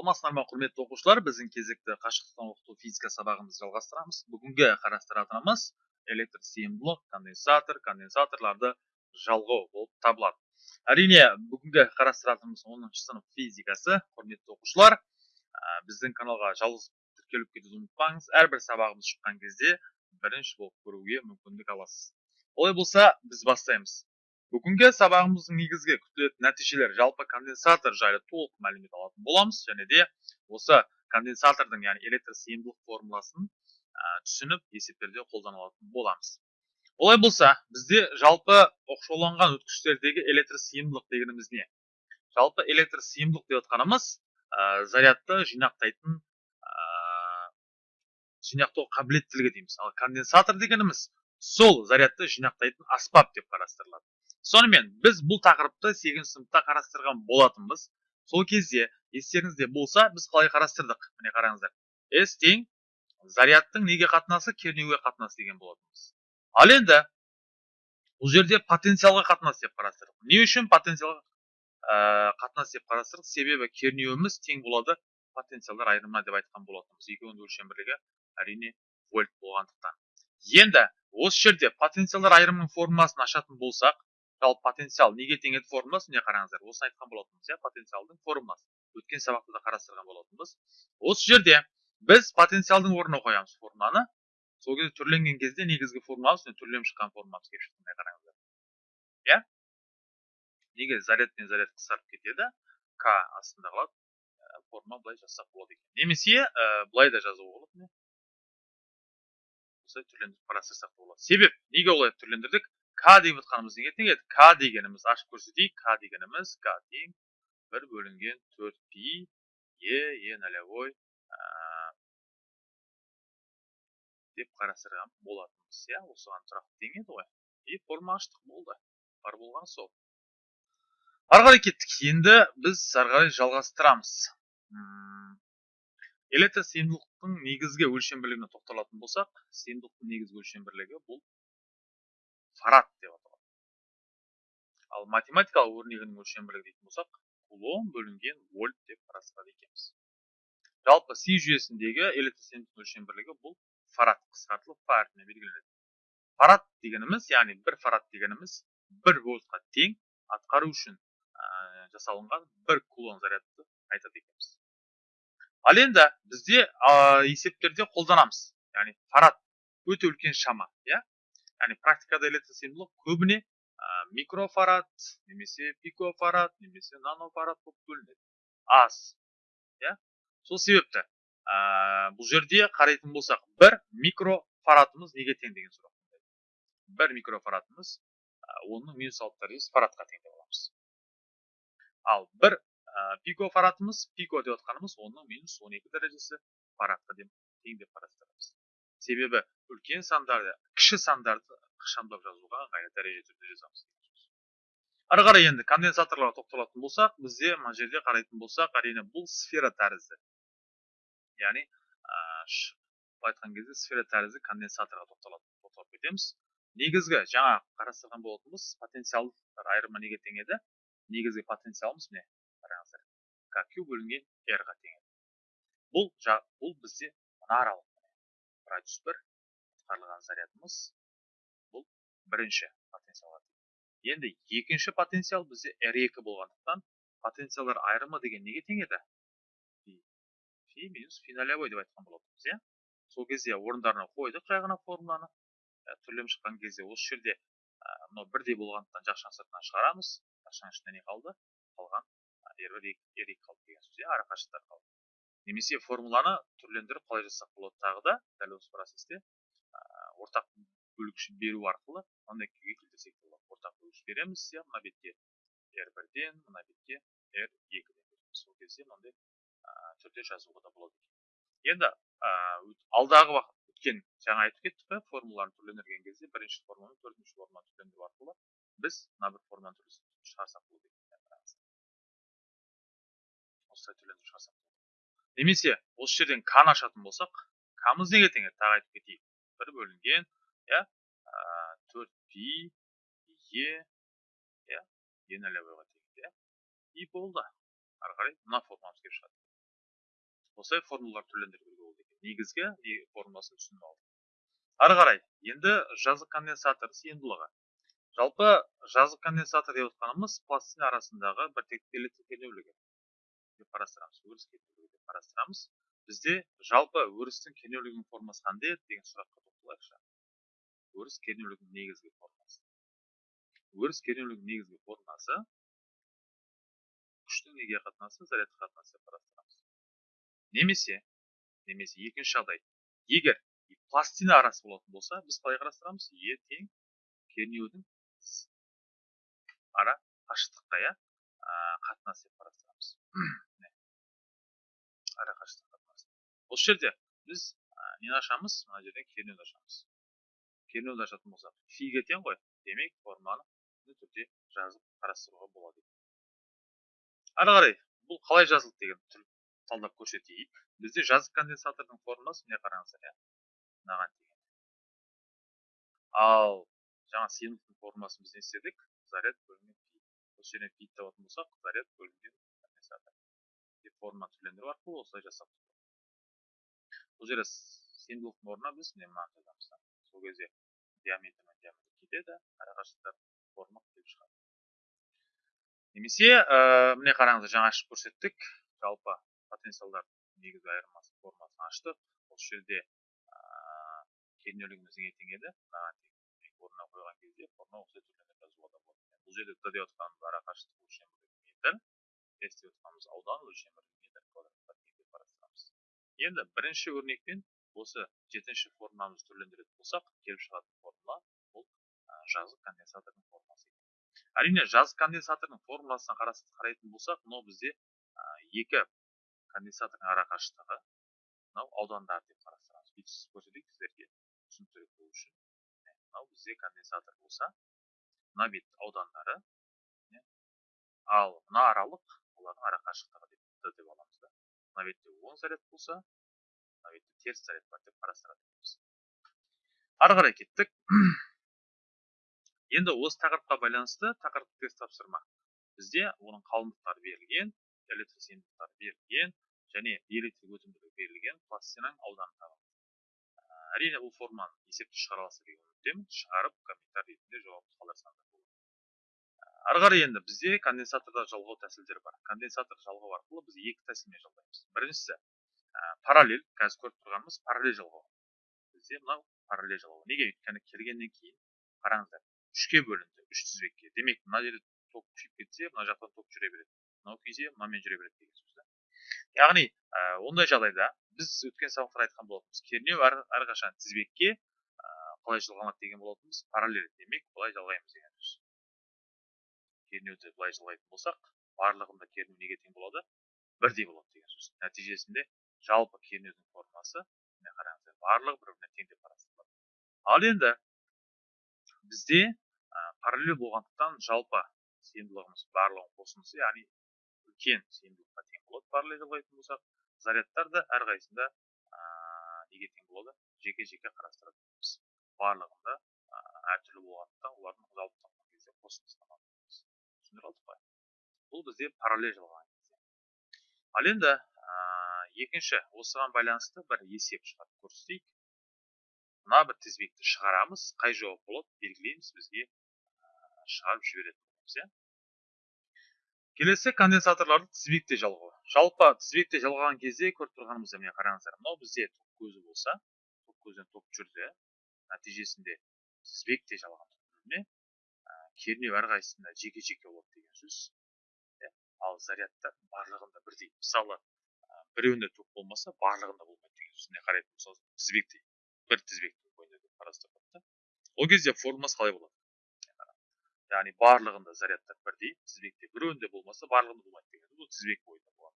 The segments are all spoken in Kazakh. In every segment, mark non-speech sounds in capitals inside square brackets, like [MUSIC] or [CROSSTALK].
саламатсыздар ма құрметті оқушылар? Біздің кезекті қашықтықтан оқыту физика сабағымызды жалғастырамыз. Бүгінгі қарастыратынымыз электр сыйымдылық конденсатор конденсаторларды жалғау болып табылады. Әрине бүгінгі қарастыратынымыз оныншы сынып физикасы. Құрметті оқушылар біздің каналға жалғыз тіркеліп кетуді ұмытпаңыз. Әрбір сабағымыз шыққан кезде бірінші болып көруге мүмкіндік аласыз. Олай болса біз бастаймыз. Бүгінгі сабағымыздың негізгі күтілетін нәтижелер жалпы конденсатор жайлы толық мәлімет алатын боламыз және де осы конденсатордың яғни электр сыйымдылық формуласын түсініп есептерде қолдана алатын боламыз олай болса бізде жалпы оқшауланған өткіштердегі электр сыйымдылық дегеніміз не жалпы электр сыйымдылық деп отқанымыз зарядты жинақтайтын жинақтау қабілеттілігі дейміз ал конденсатор дегеніміз сол зарядты жинақтайтын аспап деп қарастырылады сонымен біз бұл тақырыпты сегізінші сыныпта қарастырған болатынбыз. Сол кезде естеріңізде болса біз қалай қарастырдық міне қараңыздар. С тең зарядтың неге қатынасы кернеуге қатынасы деген болатынбыз. Ал енді бұл жерде потенциалға қатынас деп қарастырдық. Не үшін потенциалға қатынас деп қарастырдық? Себебі кернеуіміз тең болады потенциалдар айырымына деп айтқан болатынбыз. Екеуінің өлшем бірлігі әрине вольт болғандықтан. Енді осы жерде потенциалдар айырымының формуласын ашатын болсақ жалпы потенциал неге тең еді формуласы міне қараңыздар осыны айтқан болатынбыз иә потенциалдың формуласы. Өткен сабақта да қарастырған болатынбыз. Осы жерде біз потенциалдың орнына қоямыз формуланы. Сол кезде түрленген кезде негізгі формуламыз түрленіп шыққан формуламыз келіп шықты міне қараңыздар. Иә? Неге заряд пен заряд қысқарып кетеді? К астында қалады ә, формула былай жазсақ болады екен. Немесе ә, былай да жазуға болады осылай түрлендіріп қарастырсақ болады. Себеп? Неге олай түрлендірдік? К деп отқанымыз неге тең еді к дегеніміз ашып көрсетейік к дегеніміз к тең бір бөлінген төрт пи е е нолевой деп қарастырған болатынбыз иә осыған тұрақты тең еді ғой и форма аштық болды бар болған сол ары қарай кеттік енді біз ары қарай жалғастырамыз электр сыйымдылықтың негізгі өлшем бірлігіне тоқталатын болсақ сыйымдылықтың негізгі өлшем бірлігі бұл фарад деп аталады ал математикалық өрнегінің өлшем дейтін болсақ кулон бөлінген вольт деп қарастырады екенбіз жалпы си жүйесіндегі электр өлшем бірлігі бұл фарад қысқартылып фа әрпіне белгіленеді фарад дегеніміз яғни бір фарад дегеніміз бір вольтқа тең атқару үшін ә, жасалынған бір кулон зарядты айтады екенбіз ал енді бізде ә, есептерде қолданамыз яғни фарад өте үлкен шама иә? Яғни практикада электр сыйымдылық көбіне ә, микрофарад немесе пикофарад немесе нанофарад болып бөлінеді аз иә сол себепті ә, бұл жерде қарайтын болсақ бір микрофарадымыз неге тең деген сұрақ бір микрофарадымыз оның минус алты дәрежесі фарадқа тең деп аламыз ал бір ә, пикофарадымыз пико деп отқанымыз оның минус он екі дәрежесі фарадқа тең деп қарастырамыз себебі үлкен сандарды кіші сандарды ықшамдап жазуға ыңғайлы дәреже түрде жазамыз ары қарай енді конденсаторларға тоқталатын болсақ бізде мына жерде қарайтын болсақ әрине бұл сфера тәрізді. Яғни былай айтқан кезде сфера тәрізді конденсаторға тоқталып кетеміз. Негізгі жаңа қарастырған болатынбыз потенциалдар айырымы неге тең еді негізгі потенциалымыз міне қараңыздар кq бөлінген r-ға тең бұл бұл бізде мына аралық радиус бір атқарылған зарядымыз бұл бірінші потенциал енді екінші потенциал бізде r2 болғандықтан потенциалдар айырымы деген неге тең еді фи минус фи нолевой деп айтқан болатынбыз иә? Сол кезде орындарына қойдық жай ғана формуланы. Ә, түрленіп шыққан кезде осы жерде мынау бірдей болғандықтан жақшаның сыртынан шығарамыз. Жақшаның ішінде не қалды? Қалған r екі қалды деген сөз иә? Арақашықтықтар қалды. Немесе формуланы түрлендіріп қалай жазсақ болады тағы да дәл осы процесте. Ортақ бөлгіш беру арқылы мынандай күйге келтірсек болады. Ортақ бөлгіш береміз иә мына бетке r бірден мына бетке r екіден сол кезде мынандай түрде жазуға да болады енді алдағы уақыт өткен жаңа айтып кеттік қой формуланы түрлендірген кезде бірінші формуланы төртінші формуланы түрлендіру арқылы біз мына бір формуланы шығарсақ болады екен. Осылай түрлендіріп шығарсақ немесе осы жерден каны ашатын болсақ камыз неге тең тағы айтып кетейік. бір бөлінген иә төрт пи е иә е тең иә. И болды. Ары қарай мына формуламыз келіп шығады. Осылай формулалар түрлендіруге болады екен. Негізгі формуласын түсініп алдық ары қарай енді жазық конденсатор сыйымдылығы. Жалпы жазық конденсатор деп отқанымыз пластина арасындағы біртекті электр кернеулігі деп қарастырамыз өріс қарастырамыз. Бізде жалпы өрістің кернеулігінің формасы қандай еді деген сұраққа тоқталайықшы. Өріс кернеулігінің негізгі формасы. Өріс кернеулігінің негізгі формасы күштің неге қатынасы зарядқа қатынасы деп қарастырамыз. Немесе немесе екінші жағдай. Егер пластина арасы болатын болса біз қалай қарастырамыз? Е тең кернеудің ара қашықтыққа иә қатынас деп қарастырамыз ара қашықтық қатынасы осы жерде біз нені ашамыз мына жерден кернеуді ашамыз кернеуді ашатын болсақ фиге тең ғой демек форманы түрде жазып қарастыруға болады ары қарай бұл қалай жазылды деген түр талдап көрсетейік бізде жазық конденсатордың формуласы міне қараңыздар иә мынаған деген ал жаңа сыйымдылықтың формуласын біз не істедік заряд бөлінген пи осы жерден пи табатын болсақ заряд бөлінген конденсатор деп формуланы түрлендіру арқылы осылай жасап бұл жерде сыйымдылықтың орнына біз міне мынаны жазамыз сол кезде диаметр мен диаметр кетеді арақашықтықтар форма келіп шығады немесе ә, міне қараңыздар жаңа ашып көрсеттік жалпы потенциалдар негізгі айырмасы формасын аштық осы жерде ә, кернеулігіміз неге тең еді мынаған орнына қойған кезде форма осы түрленіп жазуға да болады бұл жерде д деп отқанымыз ара қашықтық өлшем метр с деп отқанымыз аудан өлшем метр қарастырамыз енді бірінші өрнекпен осы жетінші формуламызды түрлендіретін болсақ келіп шығатын формула бұл жазық конденсатордың формуласы әрине жаз конденсаторының формуласына қарайтын болсақ мынау бізде екі конденсатордың ара қашықтығы мынау аудандар деп қарастырамыз. Бүйтіп көрсетейік сіздерге түсініктірек болу үшін. Мынау бізде конденсатор болса мына бет аудандары ал мына аралық олардың ара қашықтығы деп деп аламыз. Мына бетте оң заряд болса мына бетте теріс заряд бар деп қарастырады ары қарай кеттік енді осы тақырыпқа байланысты тақырыптық тест тапсырма бізде оның қалыңдықтары берілген электр сыйымдылықтары берілген және электр өтімділігі берілген пластинаның ауданы табылды әрине бұл форманы есепті шығара аласыздар деген үміттемін. Шығарып комментарий ретінде қалдырсаңдар болады ары қарай енді бізде конденсаторда жалғау тәсілдері бар. Конденсатор жалғау арқылы біз екі тәсілмен жалғаймыз. Біріншісі параллель қазір көріп тұрғанымыз параллель жалғау. Бізде мынау параллель жалғау. Неге? өйткені келгеннен кейін қараңыздар үшке бөлінді үш тізбекке. Демек мына жерде ток күшейіп кетсе мына жақтан ток жүре береді. Мынау күйсе мынамен жүре береді деген сөз да. Яғни ә, ондай жағдайда біз өткен сабақта айтқан болатынбыз. Кернеу әрқашан тізбекке ә, қалай жалғанады деген болатынбыз. Параллель. Демек былай жалғаймыз деген сөз. Кернеуді былай жалғайтын болсақ барлығында кернеу неге тең болады? Бірдей болады деген сөз. Нәтижесінде жалпы кернеудің формасы міне қараңыздар барлығы бір біріне тең деп қарастырылады. Ал енді бізде параллель болғандықтан жалпы сыйымдылығымыз барлығының қосындысы яғни үлкен сыйымдылыққа тең болады параллель болатын болсақ зарядтар да әрқайсысында неге тең болады? Жеке жеке қарастыратынбыз барлығында әртүрлі болғандықтан олардың жалпы кезде қосындысын аламыз түсіндіре алдық бұл бізде параллель жалған кезде. Ал енді екінші осыған байланысты бір есеп шығарып көрсетейік. Мына бір тізбекті шығарамыз қай жауап болады белгілейміз бізге шығарып жіберетін боламыз иә. Келесі конденсаторларды тізбекте жалғау. Жалпы тізбекте жалғаған кезде көріп тұрғанымызда міне қараңыздар. Мынау бізде ток көзі болса ток көзінен ток жүрді нәтижесінде тізбекте жалған кернеу әрқайсысында жеке жеке болады деген сөз. Иә ал зарядта барлығында бірдей. Мысалы біреуінде ток болмаса барлығында болмайды деген сөзіне қарайтын болсақ тізбектей бір тізбектің бойында деп қарастырылады ол кезде формуласы қалай болады? Яғни барлығында зарядтар бірдей тізбекте біреуінде болмаса барлығында болмайды деген бұл тізбек бойында болады.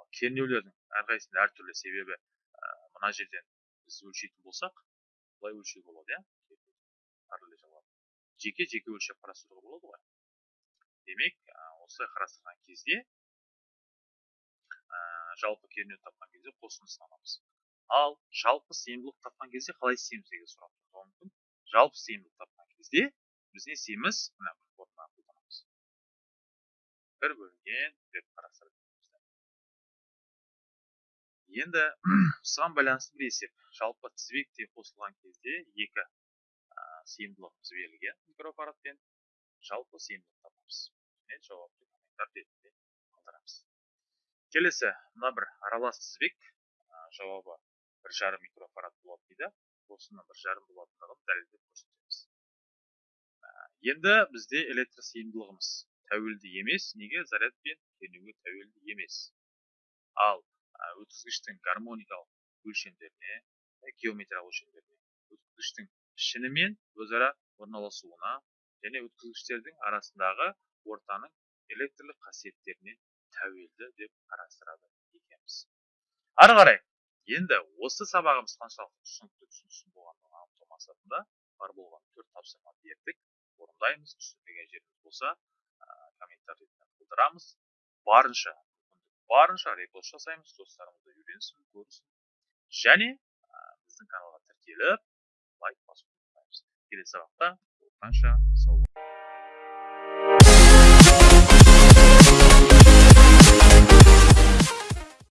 Ал кернеулердің әрқайсысында әртүрлі себебі мына жерден біз өлшейтін болсақ былай өлшеуге болады иә? Жеке жеке өлшеп қарастыруға болады ғой. Демек осылай қарастырған кезде ә, жалпы кернеу тапқан кезде қосындысын аламыз. Ал жалпы сыйымдылық тапқан кезде қалай істейміз деген сұрақ туындауы мүмкін. Жалпы сыйымдылық тапқан кезде біз не істейміз мына формуланы қолданамыз. Бір бөлінген деп қарастырып енді [CLEARS THROAT] осыған байланысты бір есеп. Жалпы тізбекте қосылған кезде екі сыйымдылығымыз берілген микрофарадпен жалпы сыйымдылық табамыз және жауапты комментар ретінде қалдырамыз келесі мына бір аралас тізбек жауабы бір жарым микрофарад болады дейді. Осының бір жарым болатындығын дәлелдеп көрсетеміз. Енді бізде электр сыйымдылығымыз тәуелді емес. Неге? Зарядпен кернеуге тәуелді емес. Ал өткізгіштің гармоникалық өлшемдеріне геометриялық өлшемдеріне өткізгіштің пішінімен өзара орналасуына және өткізгіштердің арасындағы ортаның электрлік қасиеттеріне тәуелді деп қарастырады екенбіз. Ары қарай енді осы сабағымыз қаншалықты түсінікті түсініксіз болғандығын анықтау мақсатында бар болған төрт тапсырма бердік. Орындаймыз түсінбеген жеріміз болса комментарий қалдырамыз барынша барынша репост жасаймыз достарымыз да үйренсін көрсін. Және біздің каналға тіркеліп лайк басуды ұмытпаймыз келесі сабақта жолыққанша сау